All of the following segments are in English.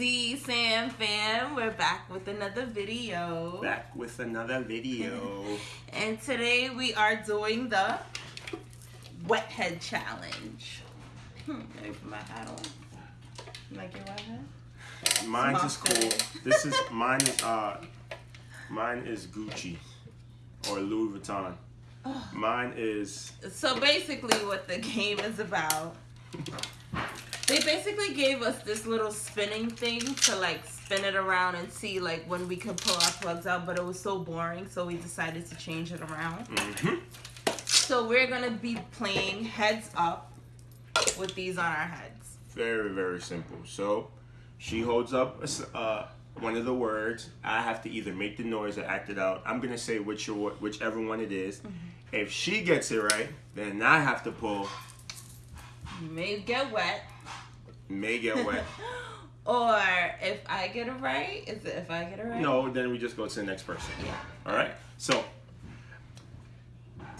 Sam fam, we're back with another video. Back with another video. and today we are doing the wet head challenge. Hmm, put my hat on. Like your wet head? Mine's is cool. This is mine. Uh, mine is Gucci or Louis Vuitton. Mine is. So basically, what the game is about. They basically gave us this little spinning thing to like spin it around and see like when we could pull our plugs out, but it was so boring, so we decided to change it around. hmm So we're gonna be playing heads up with these on our heads. Very very simple. So, she holds up uh, one of the words. I have to either make the noise or act it out. I'm gonna say which or whichever one it is. If she gets it right, then I have to pull. You may get wet. May get wet. or if I get it right, is it if I get it right? no, then we just go to the next person. Yeah. All right. So,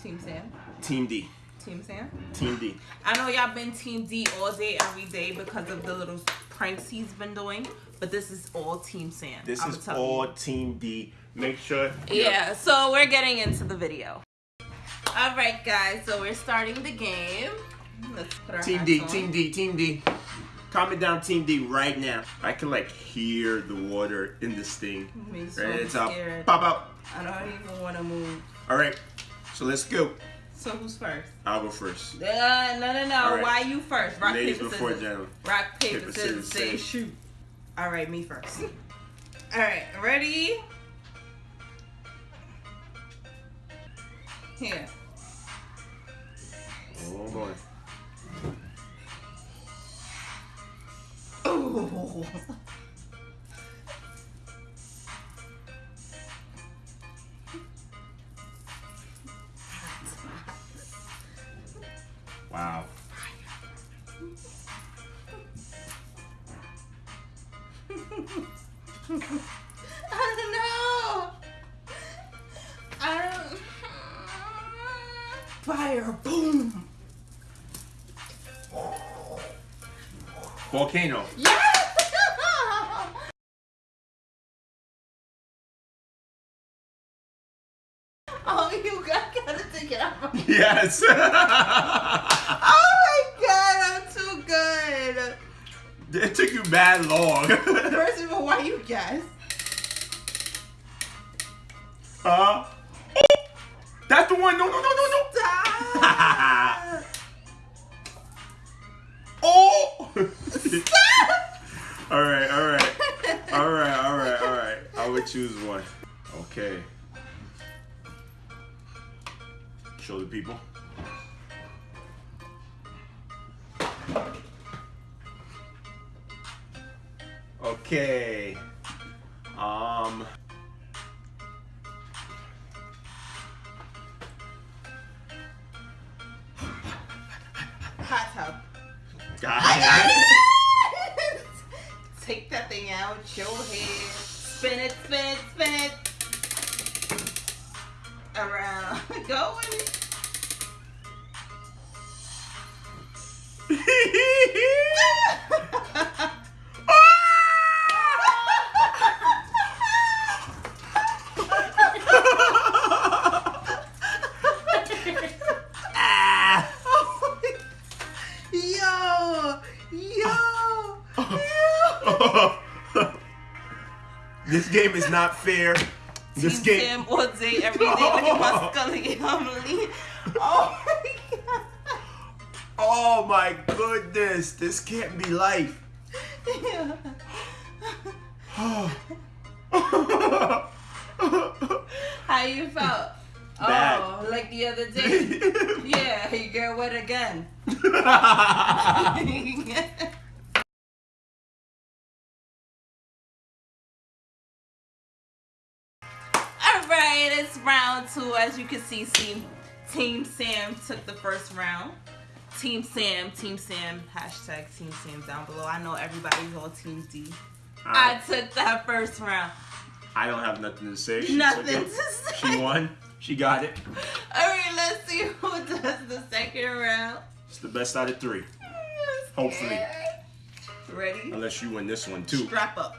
Team Sam. Team D. Team Sam. Team D. I know y'all been Team D all day, every day because of the little pranks he's been doing, but this is all Team Sam. This I'ma is all you. Team D. Make sure. Yeah, so we're getting into the video. All right, guys, so we're starting the game. Let's put our Team D, on. Team D, Team D. Comment down Team D right now. I can like hear the water in this thing. Me so Ready to top. Pop out. I don't even want to move. All right. So let's go. So who's first? I'll go first. Uh, no, no, no. All right. Why you first? Rock, Ladies paper, before scissors. gentlemen. Rock, paper, Paper, scissors, scissors, say say shoot. All right, me first. All right, ready? Here. Oh boy. Ooh. Wow. Volcano. Yes! oh, you got, gotta take it off. Yes. Oh my god, I'm too good. it took you bad long. First of all, why you guess? Uh. Oh, that's the one. No, no, no, no, no. Stop! Oh! all right, all right, all right, all right, all right. I would choose one. Okay. Show the people. Okay. Um. Hot tub. Got out, your head. Spin it, spin it, spin it. Around. Go with it. This game is not fair. This Team game. Sam all day, every day. Look at my scully. Lean. Oh my god. Oh my goodness, this can't be life. How you felt? Bad. Oh, like the other day. yeah, you get wet again. two. As you can see, Team, Team Sam took the first round. Team Sam, Team Sam, hashtag Team Sam down below. I know everybody's on Team D. I I, took that first round. I don't have nothing to say. She Nothing to say. She won. She got it. All right, let's see who does the second round. It's the best out of three. Hopefully. Ready? Unless you win this one too. Strap up.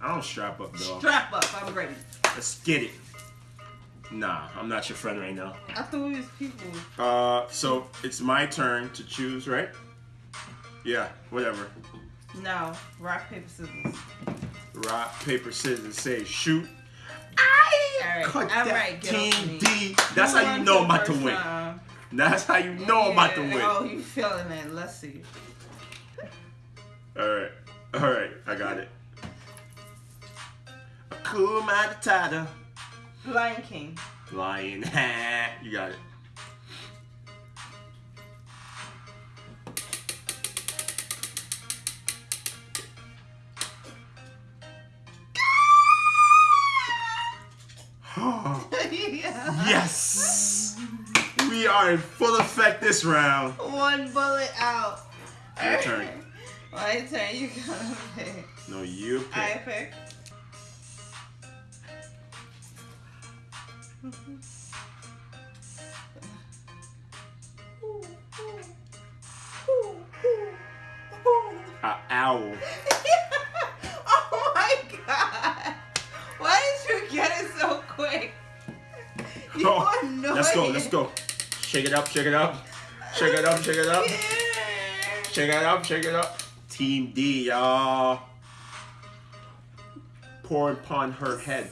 I don't strap up, dog. Strap up. I'm ready. Let's get it. Nah, I'm not your friend right now. I thought we was people. Uh, so it's my turn to choose, right? Yeah, whatever. No. Rock, paper, scissors. Rock, paper, scissors, say shoot. I All right. Cut All that right. Get off me. D. That's Who how you know I'm about to win. time? That's how you know I'm about to win. Oh, you feeling it? Let's see. All right, all right, I got it. Hakuna Matata. Lion King. Lion. you got it. yes! We are in full effect this round. One bullet out. Your turn. My turn. You gotta pick. No, you pick. I pick. A owl. oh my god! Why did you get it so quick? You Oh, annoying. let's go, let's go. Shake it up, shake it up. Shake it up, shake it up. Yeah. Shake it up, shake it up. Team D, y'all. Pour upon her head.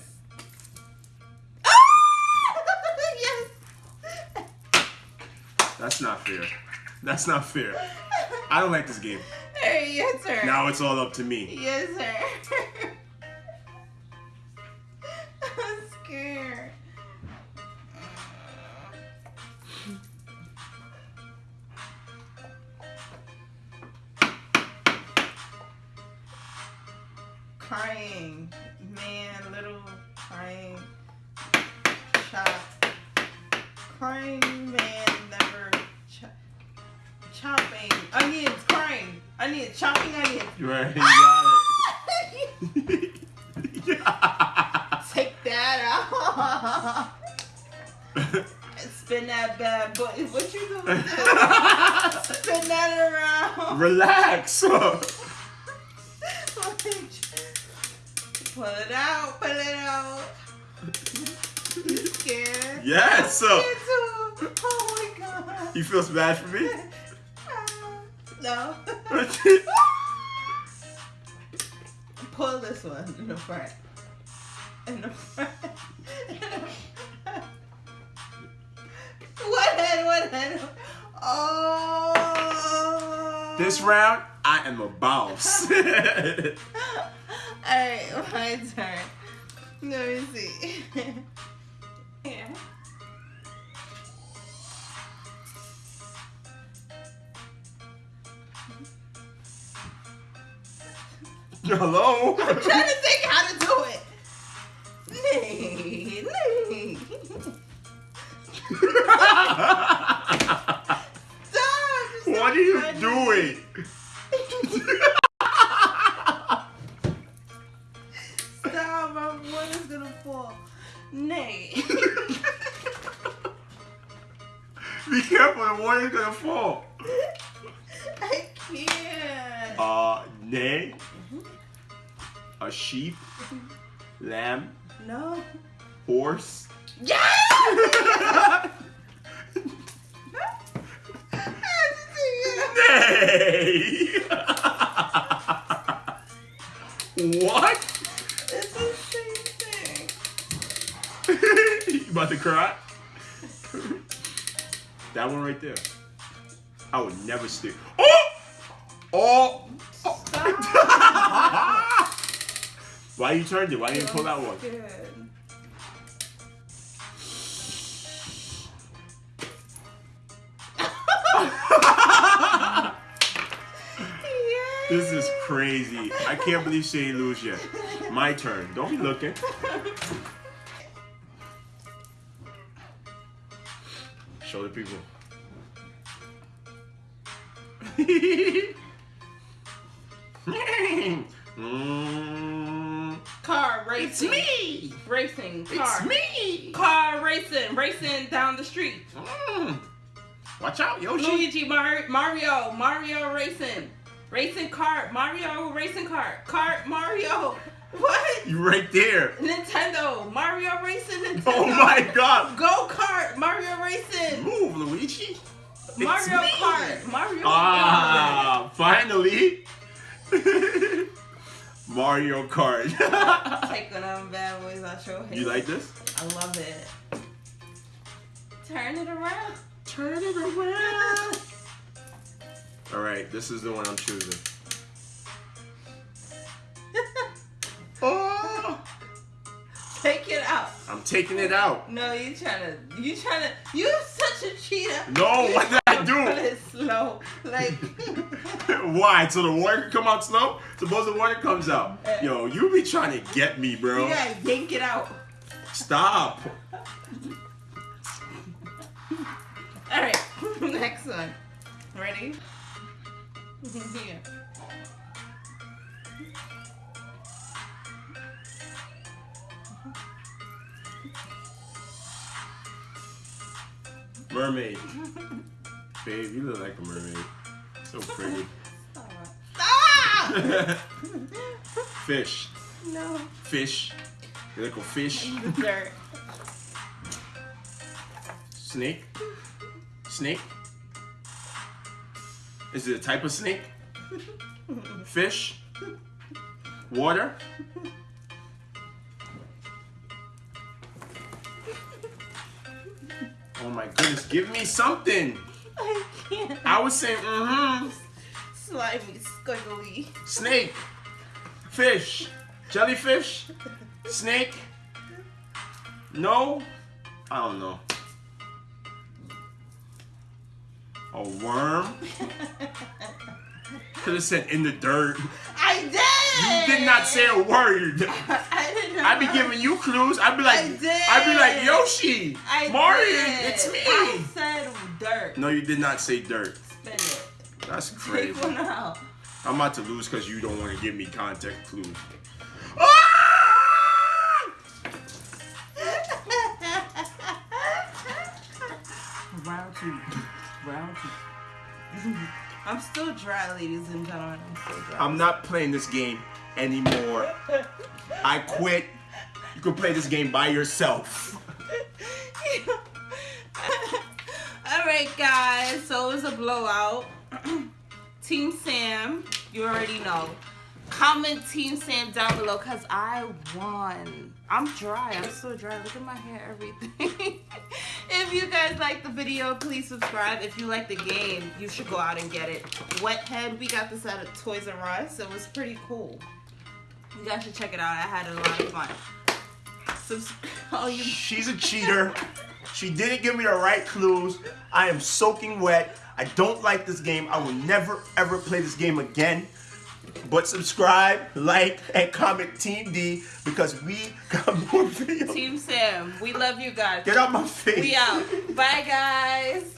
That's not fair. That's not fair. I don't like this game. Hey, your turn. Now it's all up to me. Yes, sir. I'm scared. Crying, man, little crying, chop, crying man, crying, onion, chopping onions. Right, you got it. Take that out. Spin that bad boy. What you doing? Spin that around. Relax. Pull it out. Pull it out. You scared? yes. Too. Oh my god. You feel bad for me? No. Pull this one in the front. In the front. What head? What head? Oh. this round, I am a boss. Alright, my turn. Let me see. Hello? I'm trying to think how to do it. Nee, nee. Stop! What are you funny. doing? Stop! My one is gonna fall. Nay. Be careful, the water's gonna fall. I can't. Uh, nay, a sheep, lamb, no. horse. Yes! Nay! what? It's the same thing. you about to cry? that one right there. I would never stick. Oh! Oh! Why you turned it? Why you didn't pull that one? Good. This is crazy. I can't believe she ain't lose yet. My turn. Don't be looking. Show the people. mm, Car racing. it's me. Racing. Car. It's me. Car racing. Racing down the street. Mm. Watch out, Yoshi. Luigi, Mar- Mario, Mario racing. Racing cart. Mario racing cart. Cart Mario. What? You right there. Nintendo, Mario Racing, Nintendo. Oh my god. Go Kart, Mario Racing. Move, Luigi. It's Mario me. Kart, Mario Kart. Ah, finally. Mario Kart. Take one of them bad boys out your head. you like this? I love it. Turn it around. Turn it around. All right, this is the one I'm choosing. Oh, Take it out. I'm taking it out. No, you're trying to. You trying to. You such a cheater. No, You what did I tryna do? Put it slow. Like. Why? So the water can come out slow? Suppose the water comes out. Yo, you be trying to get me, bro. you gotta yank it out. Stop. All right. Next one. Ready? Here. Mermaid. Babe, you look like a mermaid. So pretty. Stop! fish. no. Fish. Like a fish. Dirt. Snake. Snake. Is it a type of snake? Fish. Water. Oh my goodness, give me something. I can't. I was saying, mm-hmm. Slimy, squiggly. Snake. Fish. Jellyfish. Snake. No. I don't know. A worm. Could have said in the dirt. I did. You did not say a word. I did not. I'd be giving you clues. I'd be like, I did. I'd be like Yoshi, I Mario, did. it's me. Dirt. No, you did not say dirt. Spin it. That's Take crazy. one out. I'm about to lose because you don't want to give me context clues. Round two. Round two. I'm still dry, ladies and gentlemen. I'm still dry. I'm not playing this game anymore. I quit. You can play this game by yourself. All right, guys. So it was a blowout. Team Sam, you already know. Comment Team Sam down below because I won. I'm dry. I'm so dry. Look at my hair, everything. if you guys like the video, please subscribe. If you like the game, you should go out and get it. Wet Head, we got this at Toys R Us. It was pretty cool. You guys should check it out. I had a lot of fun. Subs- oh, you She's a cheater. She didn't give me the right clues. I am soaking wet. I don't like this game. I will never ever play this game again. But subscribe, like, and comment Team D because we got more videos. Team Sam, we love you guys. Get out my face. We out. Bye, guys.